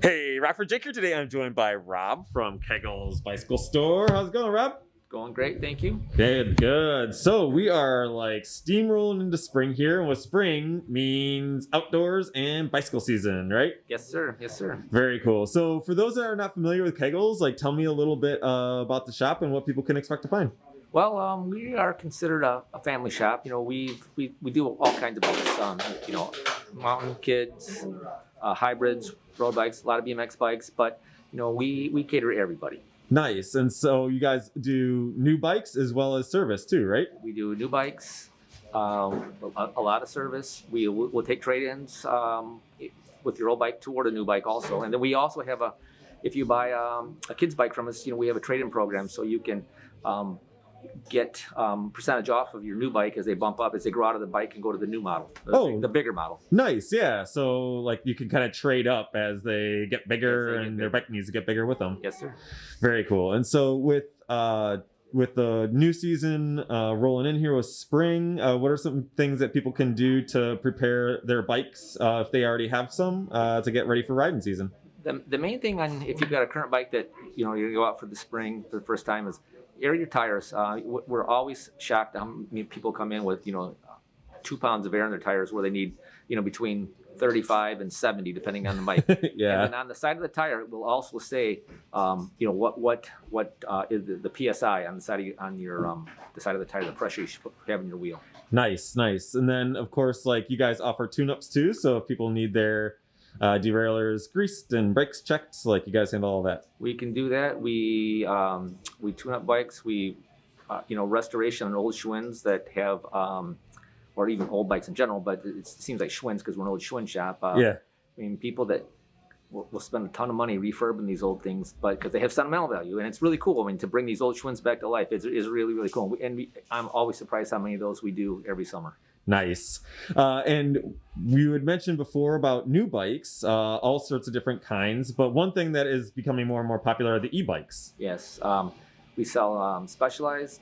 Hey, Rockford Jake here today. I'm joined by Rob from Kegel's Bicycle Store. How's it going, Rob? Going great, thank you. Good, good. So we are like steamrolling into spring here, and with spring means outdoors and bicycle season, right? Yes, sir. Yes, sir. Very cool. So for those that are not familiar with Kegels, like tell me a little bit uh, about the shop and what people can expect to find. Well, um, we are considered a, a, family shop. You know, we we we do all kinds of bikes. Um, you know, mountain kids, uh, hybrids, road bikes, a lot of BMX bikes, but you know, we we cater to everybody. Nice. And so you guys do new bikes as well as service too, right? We do new bikes, um, a, a, lot of service. We will take trade-ins um, with your old bike toward a new bike also. And then we also have a, if you buy um, a kid's bike from us, you know, we have a trade-in program so you can um, get um, percentage off of your new bike as they bump up as they grow out of the bike and go to the new model the, oh. the bigger model. Nice yeah so like you can kind of trade up as they get bigger they and their bike needs to get bigger with them. Yes sir. Very cool and so with uh with the new season uh, rolling in here with spring, uh, what are some things that people can do to prepare their bikes uh, if they already have some uh, to get ready for riding season? The, the main thing on if you've got a current bike that you know you go out for the spring for the first time is air your tires. Uh, we're always shocked. I mean, people come in with you know two pounds of air in their tires where they need you know between 35 and 70 depending on the bike. yeah. And on the side of the tire it will also say um, you know what what what uh, is the, the, psi on the side of your, on your um, the side of the tire the pressure you should have in your wheel. Nice, nice. And then of course like you guys offer tune-ups too. So if people need their uh, derailleurs greased and brakes checked. So, Like you guys handle all that. We can do that. We um, we tune up bikes. We uh, you know restoration on old Schwinn's that have um, or even old bikes in general. But it seems like Schwinn's because we're an old Schwinn shop. Uh, yeah. I mean people that will, will spend a ton of money refurbing these old things, but because they have sentimental value, and it's really cool. I mean, to bring these old Schwinn's back to life is, is really really cool. And we, I'm always surprised how many of those we do every summer. Nice. Uh, and you had mentioned before about new bikes, uh, all sorts of different kinds, but one thing that is becoming more and more popular are the e-bikes. Yes. Um, we sell um, specialized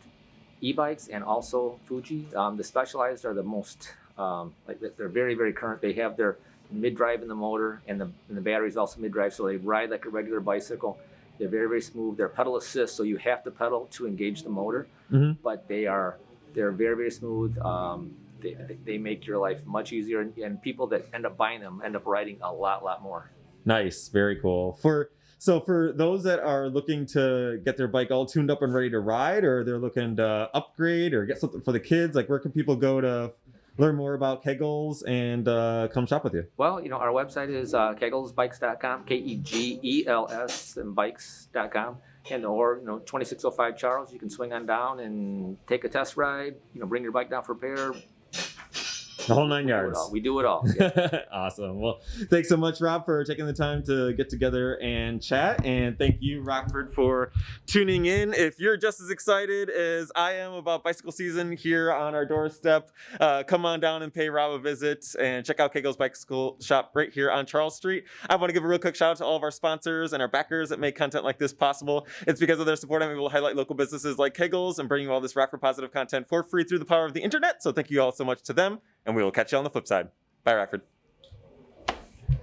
e-bikes and also Fuji. Um, the specialized are the most, um, like they're very, very current. They have their mid-drive in the motor and the, and the battery is also mid-drive, so they ride like a regular bicycle. They're very, very smooth. They're pedal assist, so you have to pedal to engage the motor, mm -hmm. but they are, they're very, very smooth. Um, they, they make your life much easier and, and people that end up buying them end up riding a lot lot more. Nice. Very cool. For so for those that are looking to get their bike all tuned up and ready to ride or they're looking to upgrade or get something for the kids like where can people go to learn more about kegels and uh, come shop with you? Well you know our website is uh, kegelsbikes.com k-e-g-e-l-s and bikes.com and or you know 2605 charles you can swing on down and take a test ride you know bring your bike down for repair the whole nine we yards. Do we do it all. Yeah. awesome. Well, thanks so much, Rob, for taking the time to get together and chat. And thank you, Rockford, for tuning in. If you're just as excited as I am about bicycle season here on our doorstep, uh, come on down and pay Rob a visit and check out Kegel's Bicycle Shop right here on Charles Street. I want to give a real quick shout out to all of our sponsors and our backers that make content like this possible. It's because of their support I'm able to highlight local businesses like Kegels and bring you all this Rockford positive content for free through the power of the internet. So thank you all so much to them and we will catch you on the flip side. Bye, Rockford.